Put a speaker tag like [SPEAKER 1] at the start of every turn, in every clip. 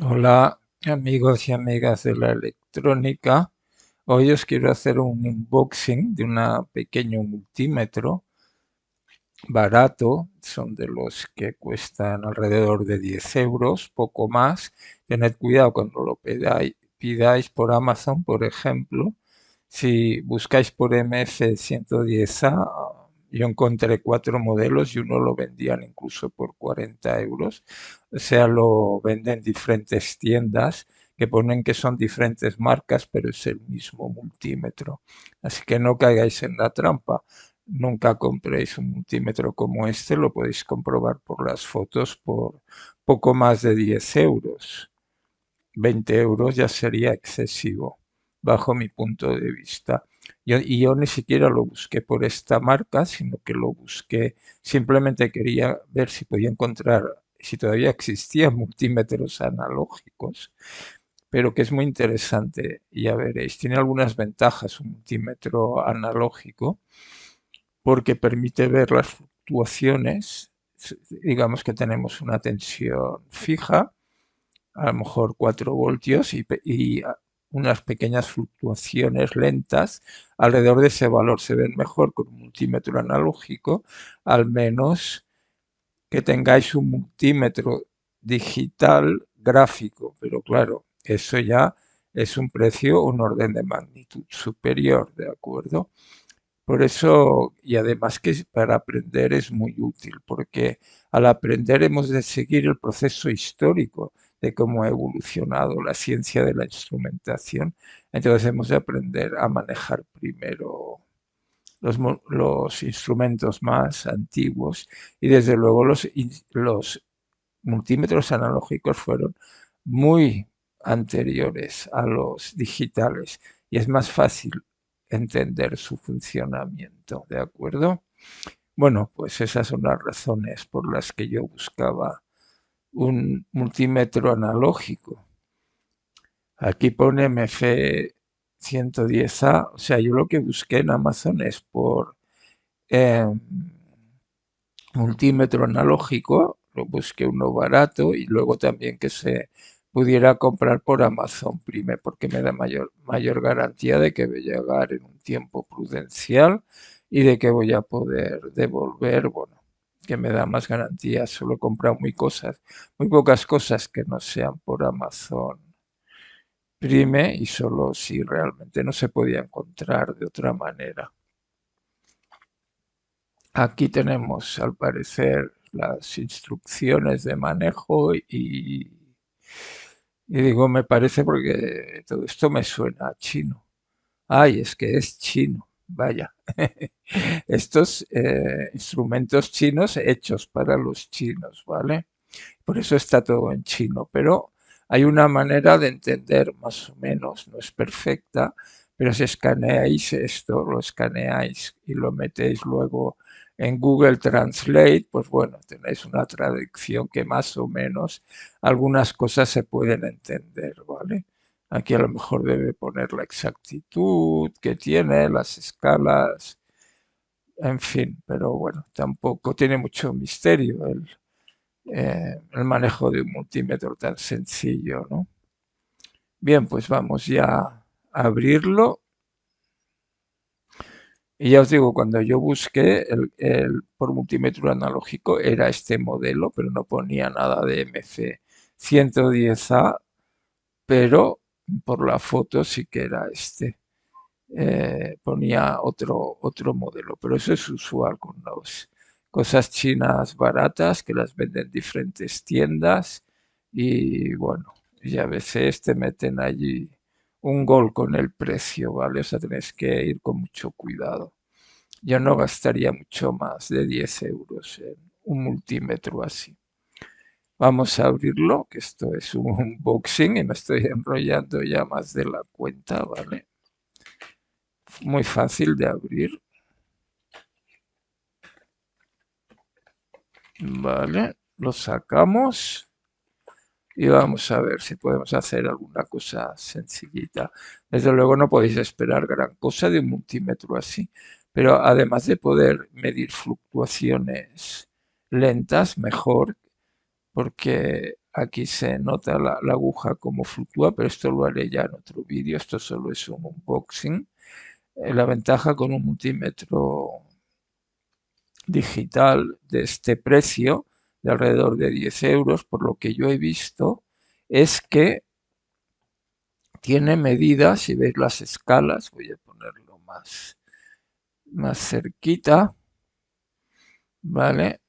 [SPEAKER 1] Hola amigos y amigas de la electrónica. Hoy os quiero hacer un unboxing de un pequeño multímetro barato. Son de los que cuestan alrededor de 10 euros, poco más. Tened cuidado cuando lo pidáis, pidáis por Amazon, por ejemplo. Si buscáis por MF110A, yo encontré cuatro modelos y uno lo vendían incluso por 40 euros. O sea, lo venden diferentes tiendas que ponen que son diferentes marcas, pero es el mismo multímetro. Así que no caigáis en la trampa. Nunca compréis un multímetro como este, lo podéis comprobar por las fotos por poco más de 10 euros. 20 euros ya sería excesivo, bajo mi punto de vista. Y yo ni siquiera lo busqué por esta marca, sino que lo busqué, simplemente quería ver si podía encontrar, si todavía existían multímetros analógicos, pero que es muy interesante, ya veréis. Tiene algunas ventajas un multímetro analógico, porque permite ver las fluctuaciones, digamos que tenemos una tensión fija, a lo mejor 4 voltios y unas pequeñas fluctuaciones lentas alrededor de ese valor. Se ven mejor con un multímetro analógico, al menos que tengáis un multímetro digital gráfico, pero claro, eso ya es un precio, un orden de magnitud superior, ¿de acuerdo? Por eso, y además que para aprender es muy útil, porque al aprender hemos de seguir el proceso histórico de cómo ha evolucionado la ciencia de la instrumentación. Entonces hemos de aprender a manejar primero los, instrumentos más antiguos y desde luego los multímetros analógicos fueron muy anteriores a los digitales y es más fácil entender su funcionamiento, ¿de acuerdo? Bueno, pues esas son las razones por las que yo buscaba un multímetro analógico. Aquí pone MF110A, o sea, yo lo que busqué en Amazon es por em, multímetro analógico, lo busqué uno barato y luego también que se pudiera comprar por Amazon Prime porque me da mayor, mayor garantía de que voy a llegar en un tiempo prudencial y de que voy a poder devolver, bueno, que me da más garantías. Solo he comprado muy cosas, muy pocas cosas que no sean por Amazon Prime y solo si realmente no se podía encontrar de otra manera. Aquí tenemos, al parecer, las instrucciones de manejo y, y digo, me parece porque todo esto me suena a chino. Ay, es que es chino, vaya. estos eh, instrumentos chinos hechos para los chinos, ¿vale? Por eso está todo en chino, pero hay una manera de entender más o menos, no es perfecta, pero si escaneáis esto, lo escaneáis y lo metéis luego en Google Translate, pues bueno, tenéis una traducción que más o menos algunas cosas se pueden entender, ¿vale? Aquí a lo mejor debe poner la exactitud que tiene, las escalas, en fin, pero bueno, tampoco tiene mucho misterio el, eh, el manejo de un multímetro tan sencillo, ¿no? Bien, pues vamos ya a abrirlo. Y ya os digo, cuando yo busqué el, por multímetro analógico era este modelo, pero no ponía nada de MC110A, pero por la foto sí que era este. Eh, ponía otro, otro modelo, pero eso es usual con las cosas chinas baratas que las venden en diferentes tiendas y bueno, ya a veces te meten allí un gol con el precio, ¿vale? O sea, tenéis que ir con mucho cuidado. Yo no gastaría mucho más de 10 euros en un multímetro así. Vamos a abrirlo, que esto es un unboxing y me estoy enrollando ya más de la cuenta, ¿vale? Muy fácil de abrir. Vale, lo sacamos y vamos a ver si podemos hacer alguna cosa sencillita. Desde luego no podéis esperar gran cosa de un multímetro así, pero además de poder medir fluctuaciones lentas, mejor, porque aquí se nota la, aguja como fluctúa, pero esto lo haré ya en otro vídeo, esto solo es un unboxing. Eh, la ventaja con un multímetro digital de este precio, de alrededor de 10 euros, por lo que yo he visto, es que tiene medidas, si veis las escalas, voy a ponerlo más, más cerquita, ¿vale?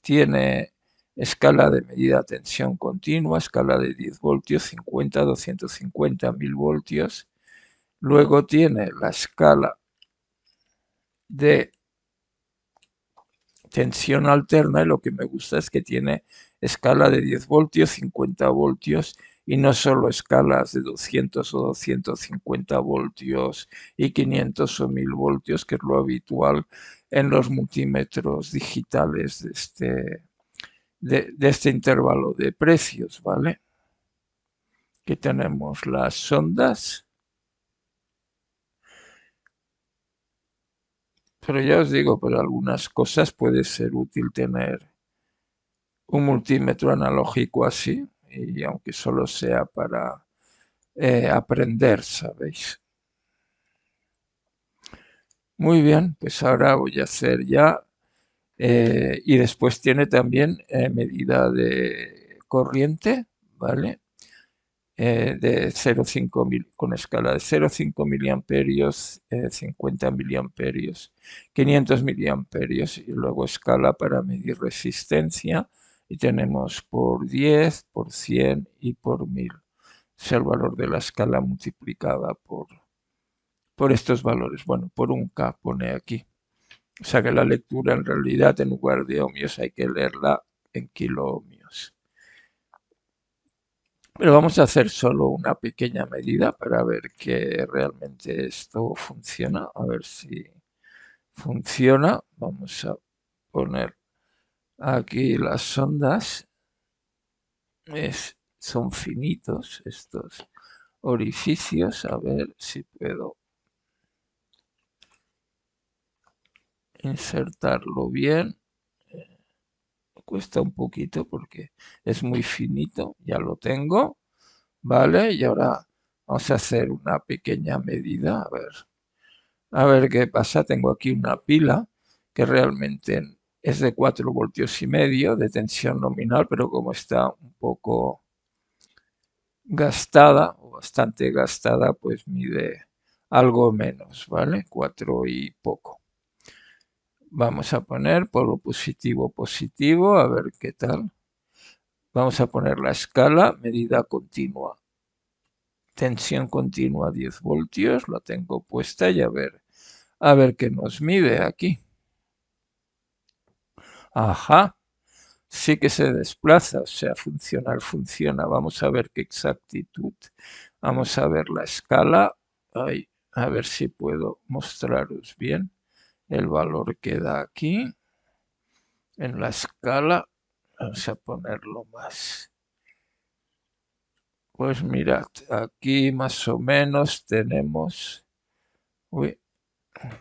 [SPEAKER 1] Tiene escala de medida tensión continua, escala de 10 voltios, 50, 250, 1000 voltios. Luego tiene la escala de tensión alterna y lo que me gusta es que tiene escala de 10 voltios, 50 voltios y no solo escalas de 200 o 250 voltios y 500 o 1000 voltios, que es lo habitual en los multímetros digitales de este, de, este intervalo de precios, ¿vale? Aquí tenemos las sondas. Pero ya os digo, para algunas cosas puede ser útil tener un multímetro analógico así, y aunque solo sea para eh, aprender, ¿sabéis? Muy bien, pues ahora voy a hacer ya eh, y después tiene también eh, medida de corriente, ¿vale? Eh, de 0,5 mil, con escala de 0,5 miliamperios, 50 miliamperios, 500 miliamperios y luego escala para medir resistencia y tenemos por 10, por 100 y por 1000. Es el valor de la escala multiplicada por, por estos valores. Bueno, por un K pone aquí. O sea que la lectura en realidad en lugar de ohmios hay que leerla en kiloohmios. Pero vamos a hacer solo una pequeña medida para ver que realmente esto funciona. A ver si funciona. Vamos a poner aquí las ondas. son finitos estos orificios. A ver si puedo insertarlo bien. cuesta un poquito porque es muy finito, ya lo tengo. Vale, y ahora vamos a hacer una pequeña medida. A ver, a ver qué pasa. Tengo aquí una pila que realmente es de 4 voltios y medio de tensión nominal, pero como está un poco gastada o bastante gastada, pues mide algo menos, ¿vale? 4 y poco. Vamos a poner polo positivo positivo, a ver qué tal. Vamos a poner la escala, medida continua. Tensión continua 10 voltios, la tengo puesta y a ver, a ver qué nos mide aquí. Ajá, sí que se desplaza, o sea, funcional funciona. Vamos a ver qué exactitud. Vamos a ver la escala. a ver si puedo mostraros bien el valor que da aquí. En la escala vamos a ponerlo más. Pues mirad aquí más o menos tenemos uy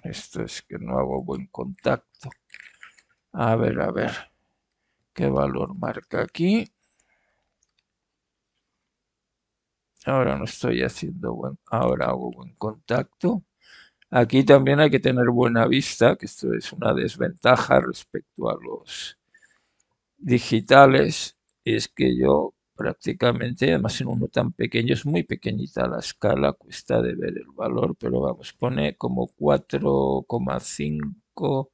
[SPEAKER 1] esto es que no hago buen contacto. A ver a ver qué valor marca aquí ahora no estoy haciendo buen ahora hago buen contacto Aquí también hay que tener buena vista, que esto es una desventaja respecto a los digitales, es que yo prácticamente, además en uno tan pequeño, es muy pequeñita la escala, cuesta de ver el valor, pero vamos, pone como 4,5,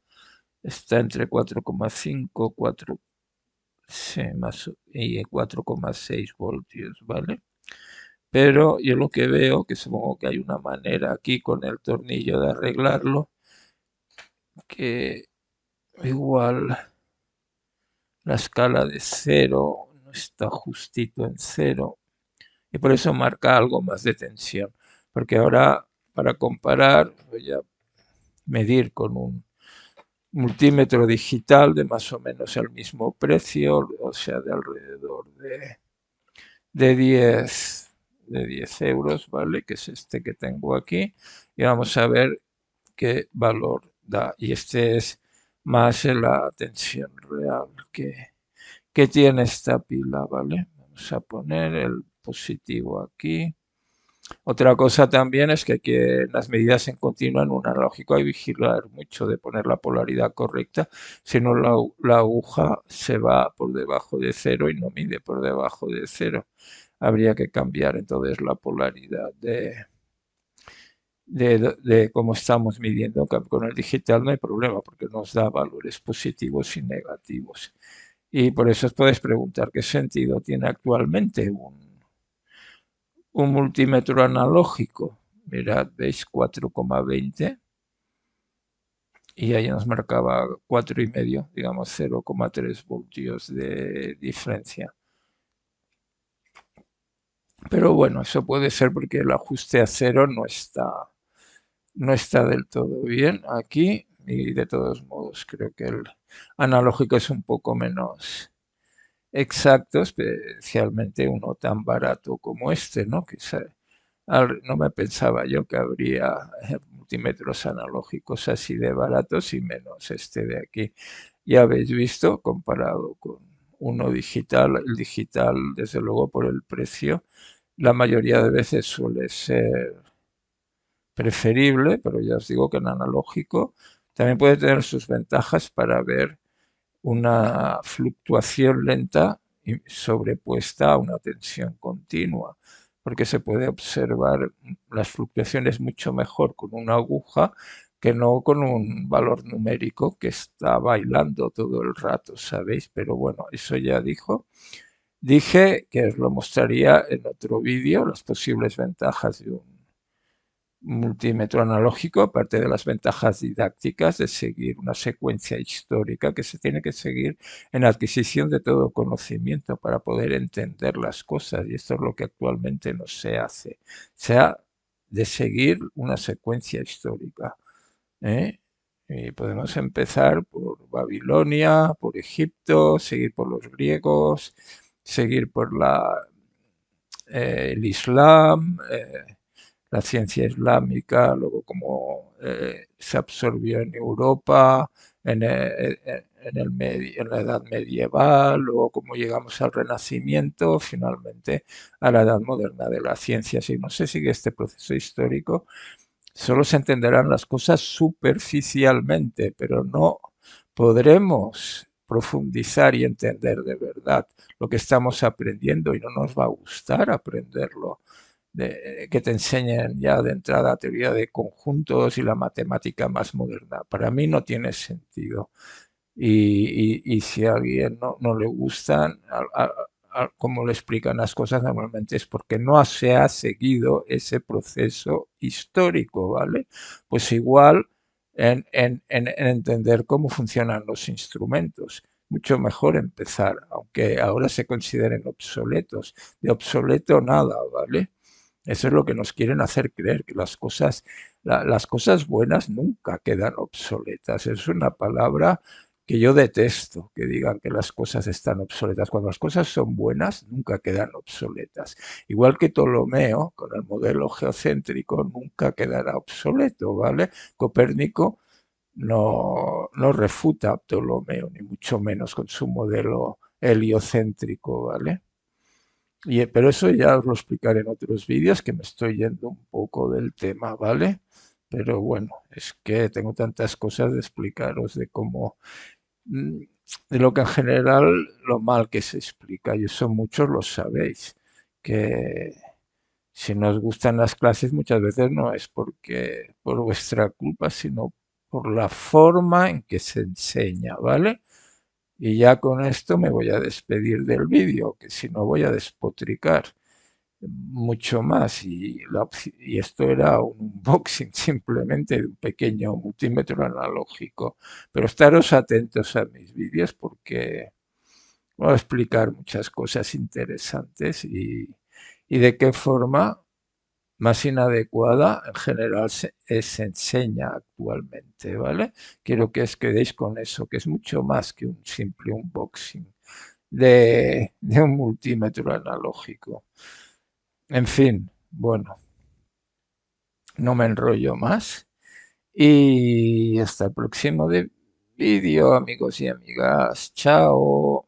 [SPEAKER 1] está entre 4,5, 4, sí, más, y 4,6 voltios, ¿vale? Pero yo lo que veo, que supongo que hay una manera aquí con el tornillo de arreglarlo, que igual la escala de cero no está justito en cero y por eso marca algo más de tensión porque ahora para comparar voy a medir con un multímetro digital de más o menos el mismo precio o sea de alrededor de, de 10 de 10 euros, ¿vale? Que es este que tengo aquí. Y vamos a ver qué valor da. Y este es más la tensión real que, que tiene esta pila, ¿vale? vamos a poner el positivo aquí. Otra cosa también es que, que las medidas en continuo en un analógico hay que vigilar mucho de poner la polaridad correcta, si no la, aguja se va por debajo de cero y no mide por debajo de cero. Habría que cambiar entonces la polaridad de, de, de, cómo estamos midiendo con el digital no hay problema porque nos da valores positivos y negativos. Y por eso os podéis preguntar qué sentido tiene actualmente un un multímetro analógico. Mirad, veis 4,20 y ahí nos marcaba 4,5, digamos 0,3 voltios de diferencia. Pero bueno, eso puede ser porque el ajuste a cero no está, no está del todo bien aquí y de todos modos creo que el analógico es un poco menos exacto, especialmente uno tan barato como este, ¿no? Que no me pensaba yo que habría eh, multímetros analógicos así de baratos y menos este de aquí. Ya habéis visto, comparado con uno digital, el digital, desde luego por el precio, la mayoría de veces suele ser preferible, pero ya os digo que en analógico también puede tener sus ventajas para ver una fluctuación lenta y sobrepuesta a una tensión continua, porque se puede observar las fluctuaciones mucho mejor con una aguja que no con un valor numérico que está bailando todo el rato, ¿sabéis? Pero bueno, eso ya dijo. Dije que os lo mostraría en otro vídeo, las posibles ventajas de un multímetro analógico, aparte de las ventajas didácticas de seguir una secuencia histórica que se tiene que seguir en adquisición de todo conocimiento para poder entender las cosas, y esto es lo que actualmente no se hace, se ha de seguir una secuencia histórica. ¿eh? Y podemos empezar por Babilonia, por Egipto, seguir por los griegos, seguir por la, eh, el Islam, eh, la ciencia islámica, luego cómo eh, se absorbió en Europa, en, el, en, la edad medieval, luego cómo llegamos al renacimiento, finalmente a la edad moderna de la ciencia. Si no se sigue este proceso histórico, solo se entenderán las cosas superficialmente, pero no podremos profundizar y entender de verdad lo que estamos aprendiendo y no nos va a gustar aprenderlo que te enseñen ya de entrada teoría de conjuntos y la matemática más moderna. Para mí no tiene sentido. Y, si a alguien no, no le gustan, como le explican las cosas normalmente es porque no se ha seguido ese proceso histórico, ¿vale? Pues igual en, en, en, entender cómo funcionan los instrumentos. Mucho mejor empezar, aunque ahora se consideren obsoletos. De obsoleto nada, ¿vale? Eso es lo que nos quieren hacer creer, que las cosas, las cosas buenas nunca quedan obsoletas. Es una palabra que yo detesto, que digan que las cosas están obsoletas. Cuando las cosas son buenas, nunca quedan obsoletas. Igual que Ptolomeo, con el modelo geocéntrico, nunca quedará obsoleto, ¿vale? Copérnico no, no refuta a Ptolomeo, ni mucho menos con su modelo heliocéntrico, ¿vale? pero eso ya os lo explicaré en otros vídeos, que me estoy yendo un poco del tema, ¿vale? Pero bueno, es que tengo tantas cosas de explicaros de cómo, de lo que en general, lo mal que se explica, y eso muchos lo sabéis, que si no os gustan las clases muchas veces no es porque por vuestra culpa, sino por la forma en que se enseña, ¿vale? Y ya con esto me voy a despedir del vídeo, que si no voy a despotricar mucho más. Y, y esto era un unboxing simplemente de un pequeño multímetro analógico. Pero estaros atentos a mis vídeos porque voy a explicar muchas cosas interesantes y, y de qué forma más inadecuada en general se, enseña actualmente, ¿vale? Quiero que os quedéis con eso, que es mucho más que un simple unboxing de, de un multímetro analógico. En fin, bueno, no me enrollo más y hasta el próximo vídeo, amigos y amigas. Chao.